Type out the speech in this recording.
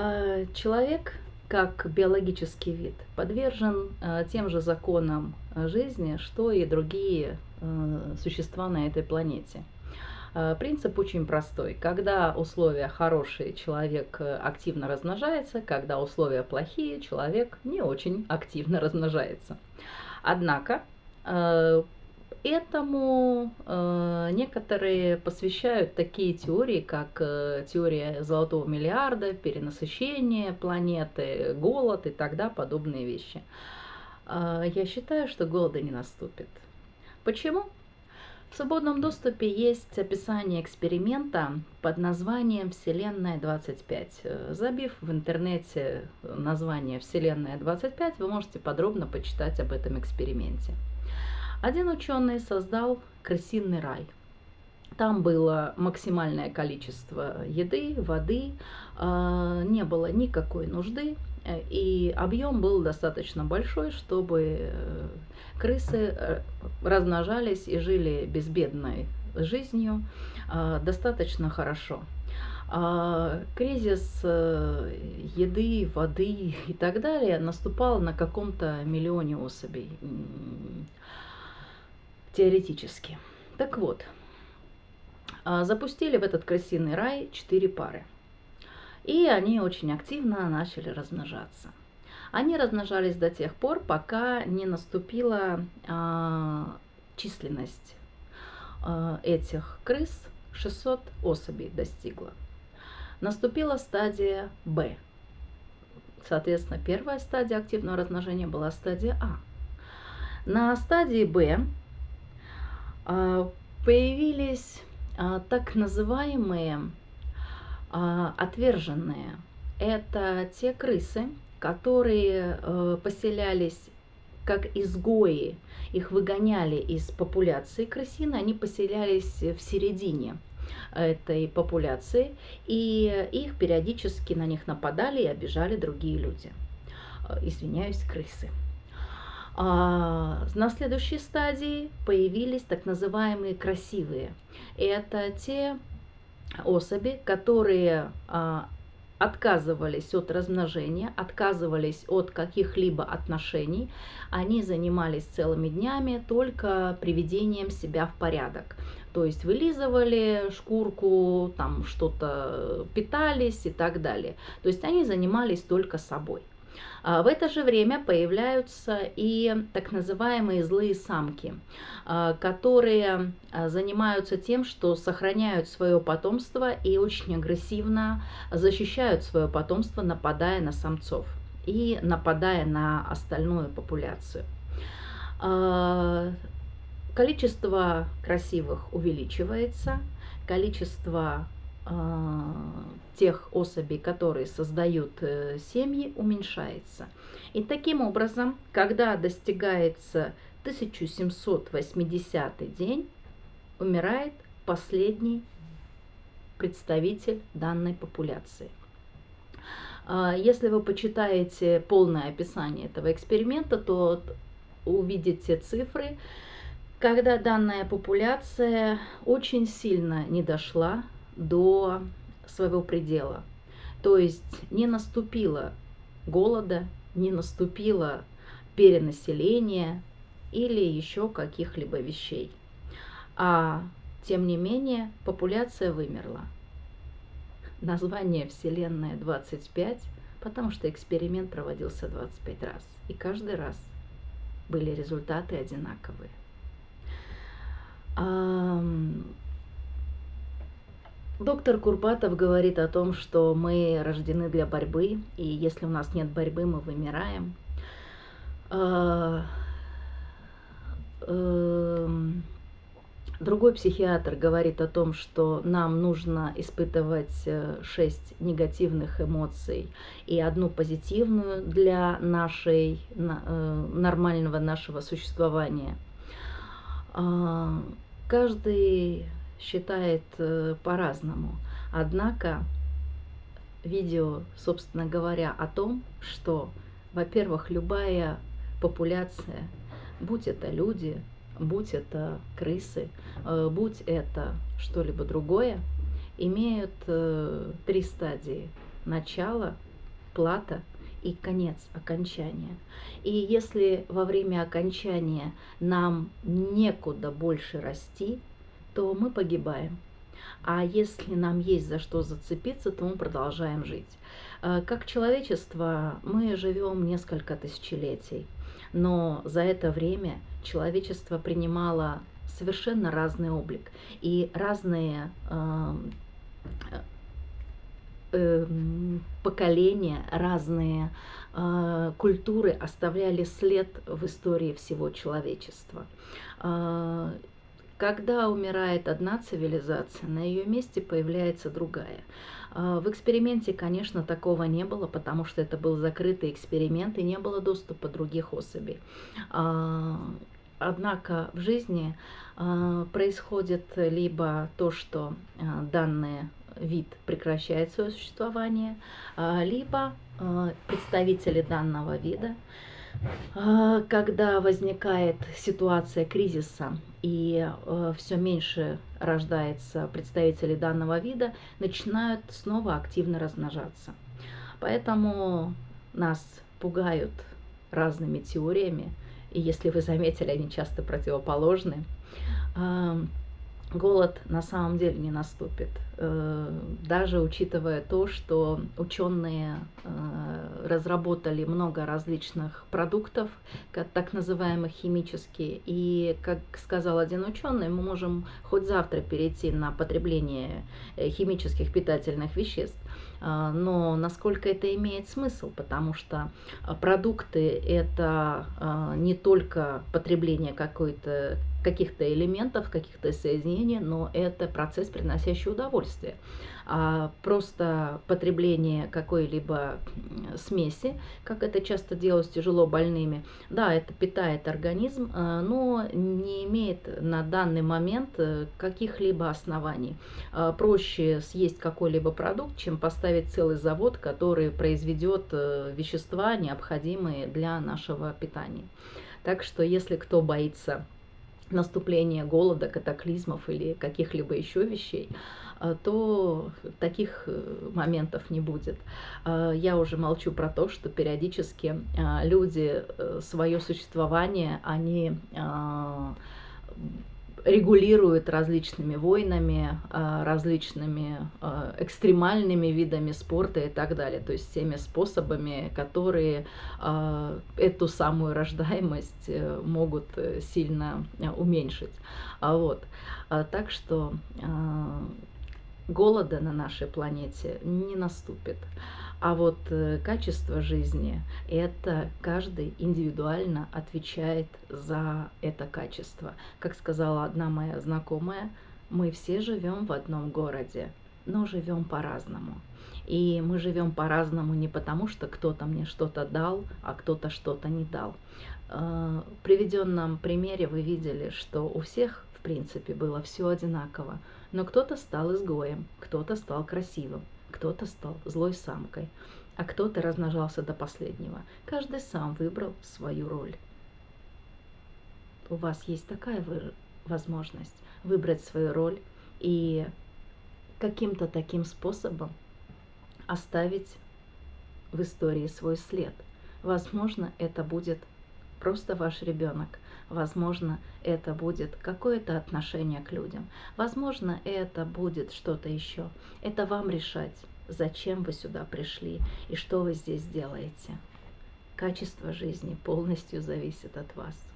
А, человек, как биологический вид, подвержен а, тем же законам жизни, что и другие а, существа на этой планете. Принцип очень простой. Когда условия хорошие, человек э, активно размножается, когда условия плохие, человек не очень активно размножается. Однако Этому э, некоторые посвящают такие теории, как э, теория золотого миллиарда, перенасыщение планеты, голод и тогда подобные вещи. Э, я считаю, что голода не наступит. Почему? В свободном доступе есть описание эксперимента под названием «Вселенная 25». Забив в интернете название «Вселенная 25», вы можете подробно почитать об этом эксперименте. Один ученый создал крысиный рай. Там было максимальное количество еды, воды, а, не было никакой нужды, э, и объем был достаточно большой, чтобы э, крысы э, размножались и жили безбедной жизнью достаточно хорошо. А, кризис еды, воды и так далее наступал на каком-то миллионе особей теоретически. Так вот, а, запустили в этот крысиный рай четыре пары. И они очень активно начали размножаться. Они размножались до тех пор, пока не наступила а, численность а, этих крыс 600 особей достигла. Наступила стадия Б. Соответственно, первая стадия активного размножения была стадия А. На стадии Б появились а, так называемые а, отверженные. Это те крысы, которые э, поселялись как изгои, их выгоняли из популяции крысины, они поселялись в середине этой популяции, и их периодически на них нападали и обижали другие люди. Э, извиняюсь, крысы. А, на следующей стадии появились так называемые красивые. Это те особи, которые а, отказывались от размножения, отказывались от каких-либо отношений, они занимались целыми днями только приведением себя в порядок. То есть вылизывали шкурку, там что-то питались и так далее. То есть они занимались только собой. А, в это же время появляются и так называемые злые самки, а, которые а, занимаются тем, что сохраняют свое потомство и очень агрессивно защищают свое потомство, нападая на самцов и нападая на остальную популяцию. Количество красивых увеличивается, количество тех особей, которые создают э, семьи, уменьшается. И таким образом, когда достигается 1780 день, умирает последний представитель данной популяции. А, если вы почитаете полное описание этого эксперимента, то увидите цифры, когда данная популяция очень сильно не дошла до своего предела. То есть не наступило голода, не наступило перенаселения или еще каких-либо вещей. А тем не менее популяция вымерла. Название Вселенная 25, потому что эксперимент проводился 25 раз. И каждый раз были результаты одинаковые. Доктор Курбатов говорит о том, что мы рождены для борьбы, и если у нас нет борьбы, мы вымираем. А, эм, другой психиатр говорит о том, что нам нужно испытывать э, шесть негативных эмоций и одну позитивную для нашей, э, нормального нашего существования. А, каждый считает э, по-разному. Однако видео, собственно говоря, о том, что, во-первых, любая популяция, будь это люди, будь это крысы, э, будь это что-либо другое, имеют э, три стадии. Начало, плата и конец окончания. И если во время окончания нам некуда больше расти, то мы погибаем. А если нам есть за что зацепиться, то мы продолжаем жить. Э, как человечество мы живем несколько тысячелетий, но за это время человечество принимало совершенно разный облик и разные эм, эм, поколения, разные э, культуры оставляли след в истории всего человечества. Когда умирает одна цивилизация, на ее месте появляется другая. А, в эксперименте, конечно, такого не было, потому что это был закрытый эксперимент и не было доступа других особей. А, однако в жизни а, происходит либо то, что данный вид прекращает свое существование, либо представители данного вида когда возникает ситуация кризиса и э, все меньше рождается представителей данного вида, начинают снова активно размножаться. Поэтому нас пугают разными теориями, и если вы заметили, они часто противоположны голод на самом деле не наступит. Э, даже учитывая то, что ученые э, разработали много различных продуктов, так называемых химические, и, как сказал один ученый, мы можем хоть завтра перейти на потребление э, химических питательных веществ, но насколько это имеет смысл, потому что продукты это не только потребление какой-то каких-то элементов, каких-то соединений, но это процесс, приносящий удовольствие. А просто потребление какой-либо смеси, как это часто делают с тяжело больными, да, это питает организм, а, но имеет на данный момент э, каких-либо оснований. А, проще съесть какой-либо продукт, чем поставить целый завод, который произведет э, вещества, необходимые для нашего питания. Так что если кто боится наступления голода, катаклизмов или каких-либо еще вещей, а, то таких э, моментов не будет. А, я уже молчу про то, что периодически а, люди э, свое существование, они регулирует различными войнами, а, различными а, экстремальными видами спорта и так далее. То есть всеми способами, которые а, эту самую рождаемость э, могут э, сильно э, уменьшить. Вот. Так что голода на нашей планете не наступит. А вот э, качество жизни – это каждый индивидуально отвечает за это качество. Как сказала одна моя знакомая, мы все живем в одном городе, но живем по-разному. И мы живем по-разному не потому, что кто-то мне что-то дал, а кто-то что-то не дал. Э, в приведенном примере вы видели, что у всех, принципе, было все одинаково. Но кто-то стал изгоем, кто-то стал красивым, кто-то стал злой самкой, а кто-то размножался до последнего. Каждый сам выбрал свою роль. У вас есть такая возможность выбрать свою роль и каким-то таким способом оставить в истории свой след. Возможно, это будет просто ваш ребенок. Возможно, это будет какое-то отношение к людям. Возможно, это будет что-то еще. Это вам решать, зачем вы сюда пришли и что вы здесь делаете. Качество жизни полностью зависит от вас.